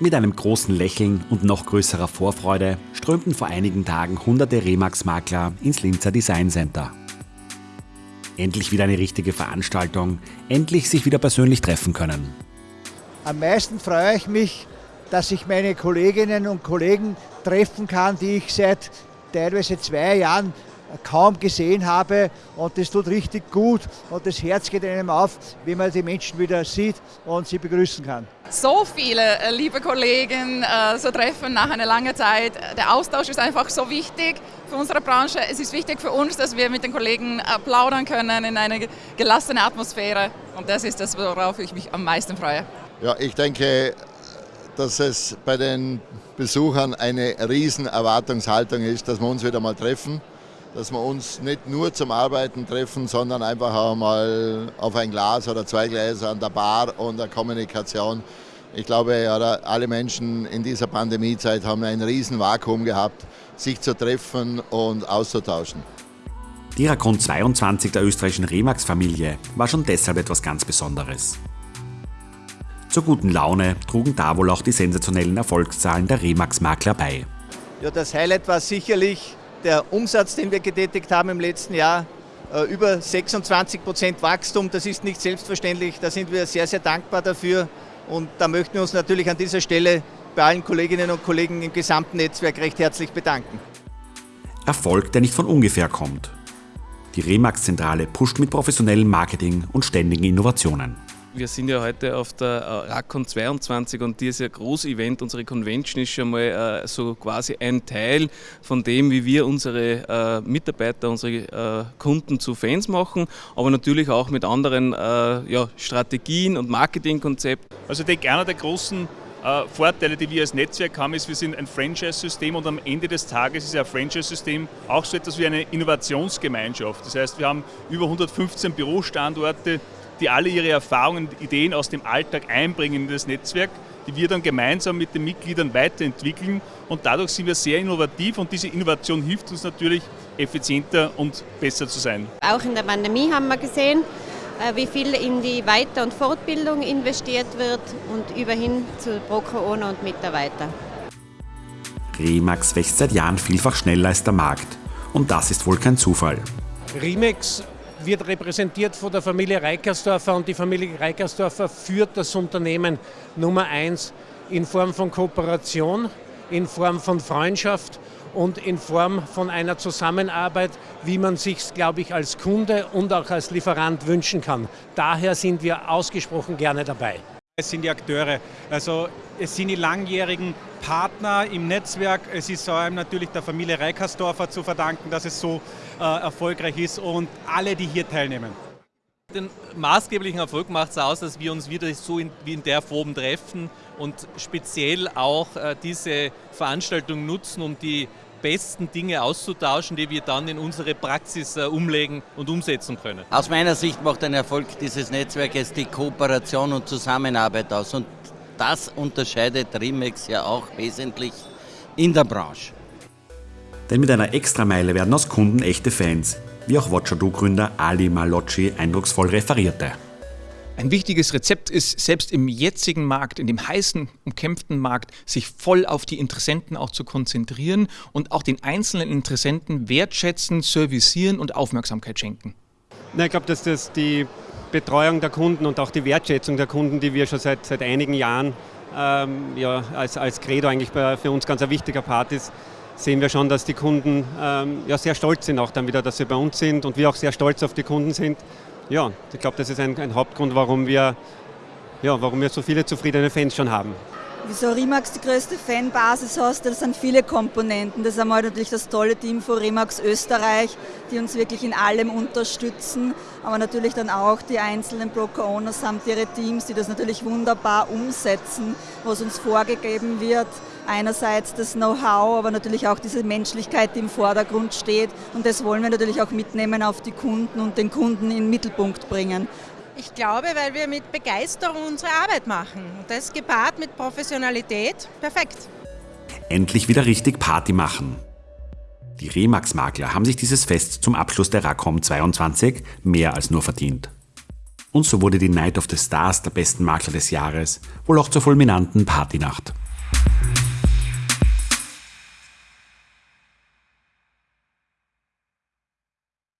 Mit einem großen Lächeln und noch größerer Vorfreude strömten vor einigen Tagen hunderte Remax-Makler ins Linzer Design Center. Endlich wieder eine richtige Veranstaltung, endlich sich wieder persönlich treffen können. Am meisten freue ich mich, dass ich meine Kolleginnen und Kollegen treffen kann, die ich seit teilweise zwei Jahren kaum gesehen habe und das tut richtig gut und das Herz geht einem auf, wenn man die Menschen wieder sieht und sie begrüßen kann. So viele äh, liebe Kollegen äh, so treffen nach einer langen Zeit. Der Austausch ist einfach so wichtig für unsere Branche. Es ist wichtig für uns, dass wir mit den Kollegen äh, plaudern können in einer gelassenen Atmosphäre und das ist das, worauf ich mich am meisten freue. Ja, ich denke, dass es bei den Besuchern eine riesen Erwartungshaltung ist, dass wir uns wieder mal treffen dass wir uns nicht nur zum Arbeiten treffen, sondern einfach auch mal auf ein Glas oder zwei Gläser an der Bar und der Kommunikation. Ich glaube, alle Menschen in dieser Pandemiezeit haben ein riesen Vakuum gehabt, sich zu treffen und auszutauschen. Die Rakon 22 der österreichischen Remax-Familie war schon deshalb etwas ganz Besonderes. Zur guten Laune trugen da wohl auch die sensationellen Erfolgszahlen der Remax-Makler bei. Ja, das Highlight war sicherlich der Umsatz, den wir getätigt haben im letzten Jahr, äh, über 26 Prozent Wachstum, das ist nicht selbstverständlich. Da sind wir sehr, sehr dankbar dafür. Und da möchten wir uns natürlich an dieser Stelle bei allen Kolleginnen und Kollegen im gesamten Netzwerk recht herzlich bedanken. Erfolg, der nicht von ungefähr kommt. Die Remax-Zentrale pusht mit professionellem Marketing und ständigen Innovationen. Wir sind ja heute auf der äh, RACON 22 und dieses Großevent, unsere Convention ist schon mal äh, so quasi ein Teil von dem, wie wir unsere äh, Mitarbeiter, unsere Kunden zu Fans machen, aber natürlich auch mit anderen ja, Strategien und Marketingkonzepten. Also ich denke, einer der großen Vorteile, die wir als Netzwerk haben, ist, wir sind ein Franchise-System und am Ende des Tages ist ein Franchise-System auch so etwas wie eine Innovationsgemeinschaft. Das heißt, wir haben über 115 Bürostandorte, die alle ihre Erfahrungen und Ideen aus dem Alltag einbringen in das Netzwerk, die wir dann gemeinsam mit den Mitgliedern weiterentwickeln. Und dadurch sind wir sehr innovativ und diese Innovation hilft uns natürlich, effizienter und besser zu sein. Auch in der Pandemie haben wir gesehen, äh, wie viel in die Weiter- und Fortbildung investiert wird und überhin zu Pro-Corona und Mitarbeiter. Remax wächst seit Jahren vielfach schneller als der Markt. Und das ist wohl kein Zufall. Remax wird repräsentiert von der Familie Reikersdorfer und die Familie Reikersdorfer führt das Unternehmen Nummer eins in Form von Kooperation, in Form von Freundschaft und in Form von einer Zusammenarbeit, wie man sich, glaube ich, als Kunde und auch als Lieferant wünschen kann. Daher sind wir ausgesprochen gerne dabei. Es sind die Akteure, also es sind die langjährigen Partner im Netzwerk. Es ist vor allem natürlich der Familie Reikersdorfer zu verdanken, dass es so äh, erfolgreich ist und alle, die hier teilnehmen. Den maßgeblichen Erfolg macht es aus, dass wir uns wieder so in, wie in der Form treffen und speziell auch äh, diese Veranstaltung nutzen, um die besten Dinge auszutauschen, die wir dann in unsere Praxis äh, umlegen und umsetzen können. Aus meiner Sicht macht ein Erfolg dieses Netzwerkes die Kooperation und Zusammenarbeit aus. Und das unterscheidet Rimex ja auch wesentlich in der Branche. Denn mit einer Extrameile werden aus Kunden echte Fans, wie auch Watchado-Gründer Ali Malocci eindrucksvoll referierte. Ein wichtiges Rezept ist, selbst im jetzigen Markt, in dem heißen, umkämpften Markt, sich voll auf die Interessenten auch zu konzentrieren und auch den einzelnen Interessenten wertschätzen, servicieren und Aufmerksamkeit schenken. Na, ich glaube, dass das die Betreuung der Kunden und auch die Wertschätzung der Kunden, die wir schon seit, seit einigen Jahren ähm, ja, als, als Credo eigentlich für uns ganz ein wichtiger Part ist, sehen wir schon, dass die Kunden ähm, ja, sehr stolz sind auch dann wieder, dass sie bei uns sind und wir auch sehr stolz auf die Kunden sind ja, ich glaube, das ist ein, ein, Hauptgrund, warum wir, ja, warum wir so viele zufriedene Fans schon haben. Wieso Remax die größte Fanbasis hast, das sind viele Komponenten. Das ist einmal natürlich das tolle Team von Remax Österreich, die uns wirklich in allem unterstützen, aber natürlich dann auch die einzelnen Broker-Owners samt ihre Teams, die das natürlich wunderbar umsetzen, was uns vorgegeben wird einerseits das Know-how, aber natürlich auch diese Menschlichkeit, die im Vordergrund steht. Und das wollen wir natürlich auch mitnehmen auf die Kunden und den Kunden in den Mittelpunkt bringen. Ich glaube, weil wir mit Begeisterung unsere Arbeit machen. Und das gepaart mit Professionalität, perfekt. Endlich wieder richtig Party machen. Die Remax-Makler haben sich dieses Fest zum Abschluss der RACOM 22 mehr als nur verdient. Und so wurde die Night of the Stars der besten Makler des Jahres, wohl auch zur fulminanten Partynacht.